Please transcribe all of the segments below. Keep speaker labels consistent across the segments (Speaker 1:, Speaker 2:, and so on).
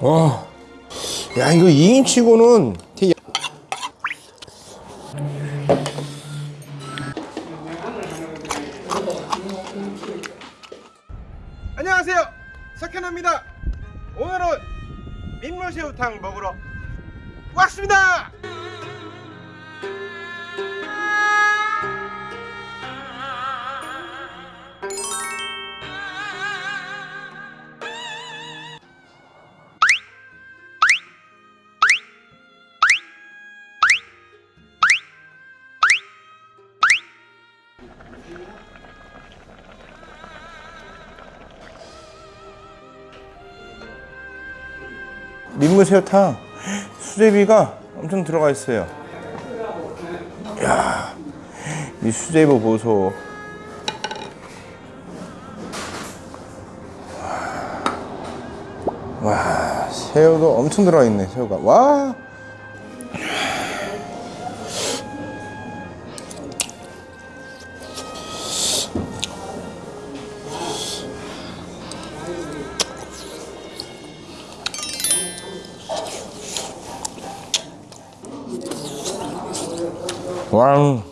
Speaker 1: 와, 야 이거 2인치고는 되게 안녕하세요. 석현아입니다. 오늘은 민물새우탕 먹으러 왔습니다 민물새우탕. 수제비가 엄청 들어가 있어요. 야, 이 수제비 보소. 와 새우도 엄청 들어가 있네 새우가. 와 왕.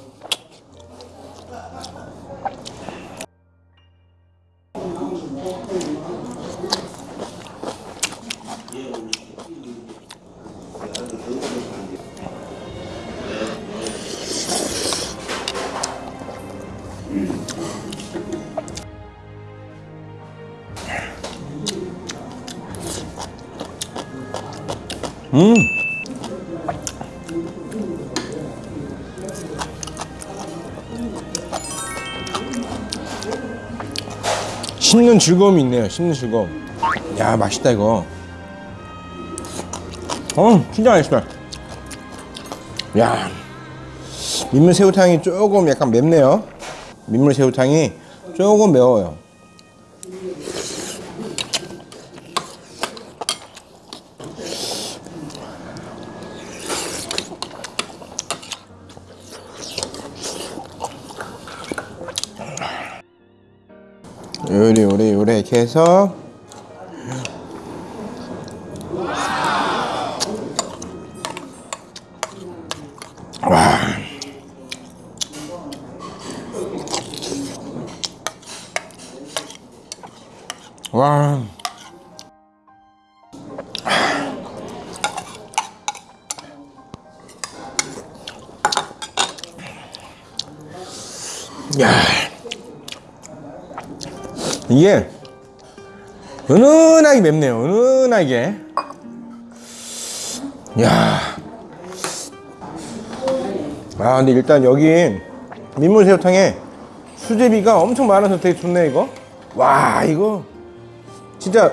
Speaker 1: 음. 씹는 즐거움이 있네요. 씹는 즐거움. 야 맛있다 이거. 어 진짜 맛있다. 야 민물 새우탕이 조금 약간 맵네요. 민물 새우탕이 조금 매워요. 요리 요리 요리 이렇게 해서 와 와. 야. 이게 은은하게 맵네요. 은은하게. 야. 아 근데 일단 여기 민물새우탕에 수제비가 엄청 많아서 되게 좋네 이거. 와 이거 진짜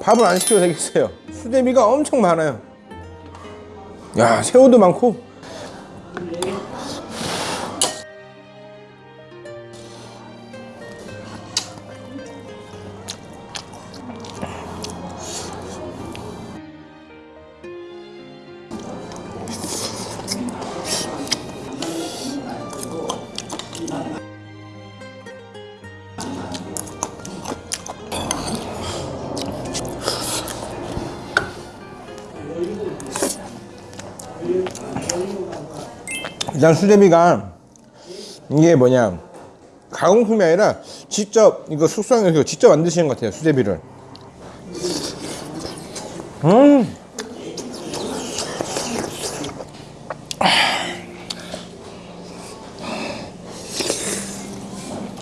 Speaker 1: 밥을 안 시켜도 되겠어요. 수제비가 엄청 많아요. 야 새우도 많고 일단 수제비가 이게 뭐냐 가공품이 아니라 직접 이거 숙성해서 직접 만드시는 것 같아요 수제비를 음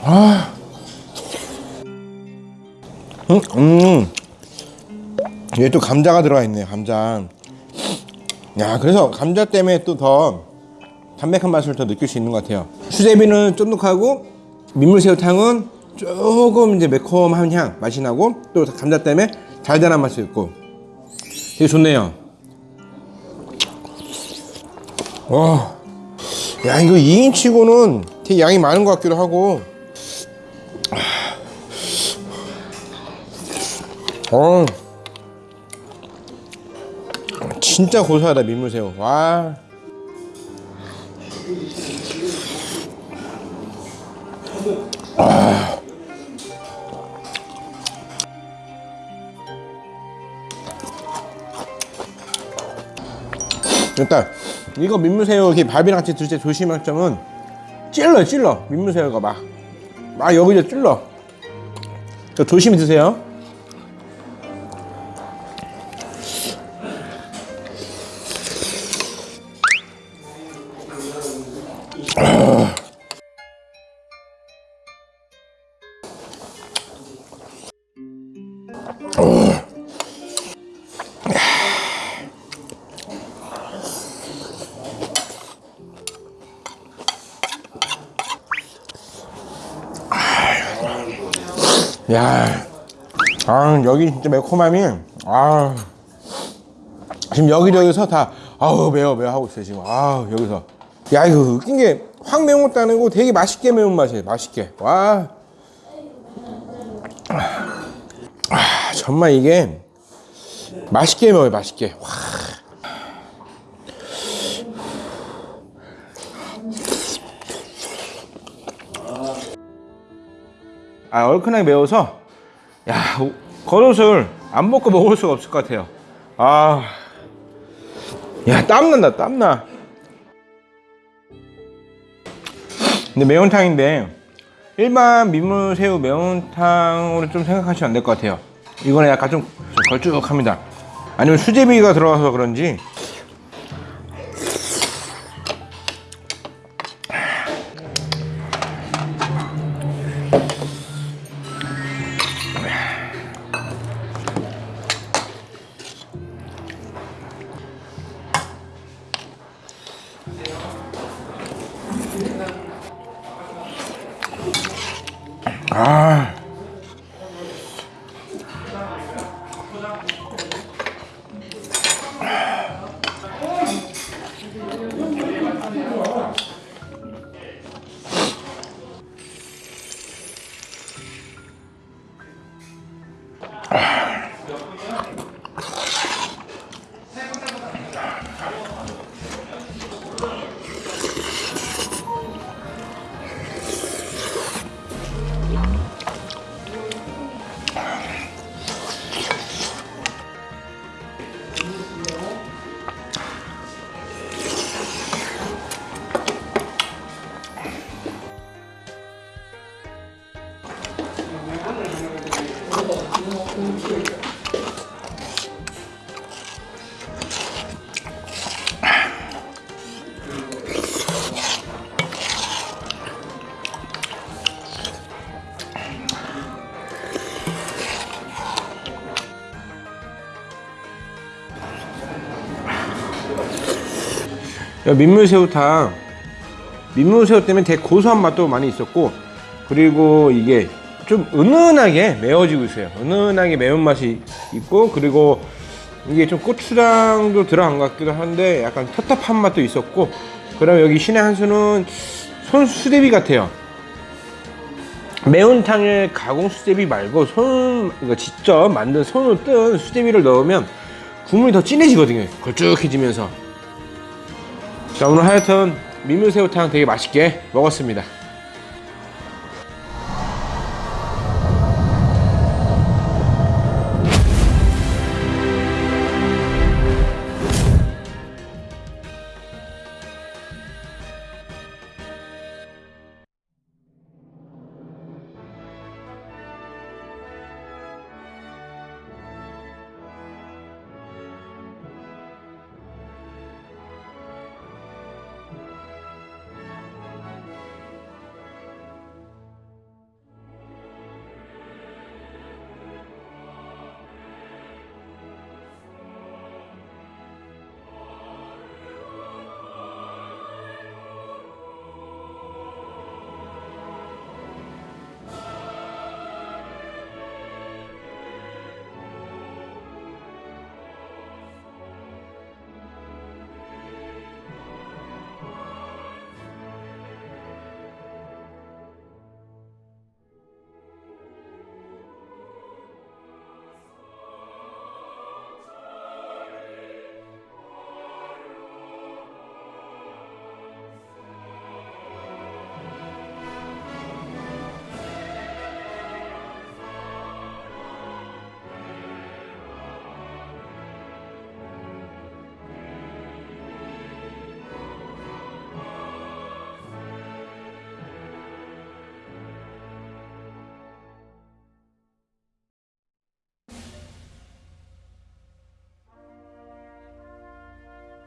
Speaker 1: 아. 음, 음. 얘또 감자가 들어가 있네요 감자 야 그래서 감자 때문에 또더 담백한 맛을 더 느낄 수 있는 것 같아요. 수제비는 쫀득하고 민물새우탕은 조금 이제 매콤한 향 맛이 나고 또 감자 때문에 달달한 맛이 있고. 되게 좋네요. 와, 야 이거 2인치고는 되게 양이 많은 것 같기도 하고. 어, 진짜 고소하다 민물새우. 와 일단 이거 민물새우 이렇게 밥이랑 같이 드실 때 조심할 점은 찔러 찔러. 민물새우가 막 막 여기저 찔러. 저 조심히 드세요 야, 아 여기 진짜 매콤함이 아. 지금 여기저기서 다 아우 매워 매워 하고 있어요 지금. 아 여기서. 야 이거 웃긴 게 확 매운 것도 아니고 되게 맛있게 매운 맛이에요 맛있게. 와. 아, 정말 이게 맛있게 매워요 맛있게. 와. 아 얼큰하게 매워서? 야 겉옷을 안 먹고 먹을 수가 없을 것 같아요. 아야 땀난다 땀나. 근데 매운탕인데 일반 민물새우 매운탕으로 좀 생각하시면 안 될 것 같아요. 이거는 약간 좀 걸쭉합니다. 아니면 수제비가 들어가서 그런지 민물새우탕. 민물새우 때문에 되게 고소한 맛도 많이 있었고 그리고 이게 좀 은은하게 매워지고 있어요. 은은하게 매운맛이 있고 그리고 이게 좀 고추장도 들어간 것 같기도 한데 약간 텁텁한 맛도 있었고 그다음에 여기 신의 한수는 손수제비 같아요. 매운탕에 가공 수제비 말고 손 그러니까 직접 만든 손으로 뜬 수제비를 넣으면 국물이 더 진해지거든요. 걸쭉해지면서. 자 오늘 하여튼 민물새우탕 되게 맛있게 먹었습니다